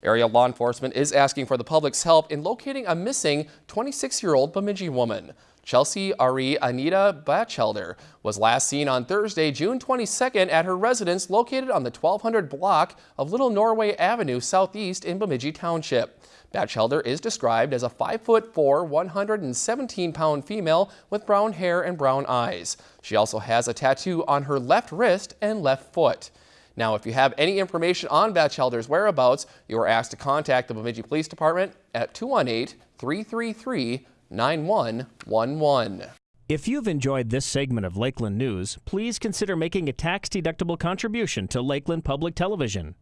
Area law enforcement is asking for the public's help in locating a missing 26-year-old Bemidji woman. Chelsea Ari Anita Batchelder was last seen on Thursday, June 22nd at her residence located on the 1200 block of Little Norway Avenue Southeast in Bemidji Township. Batchelder is described as a 5'4", 117-pound female with brown hair and brown eyes. She also has a tattoo on her left wrist and left foot. Now, if you have any information on Batchelder's whereabouts, you are asked to contact the Bemidji Police Department at 218-333-9111. If you've enjoyed this segment of Lakeland News, please consider making a tax-deductible contribution to Lakeland Public Television.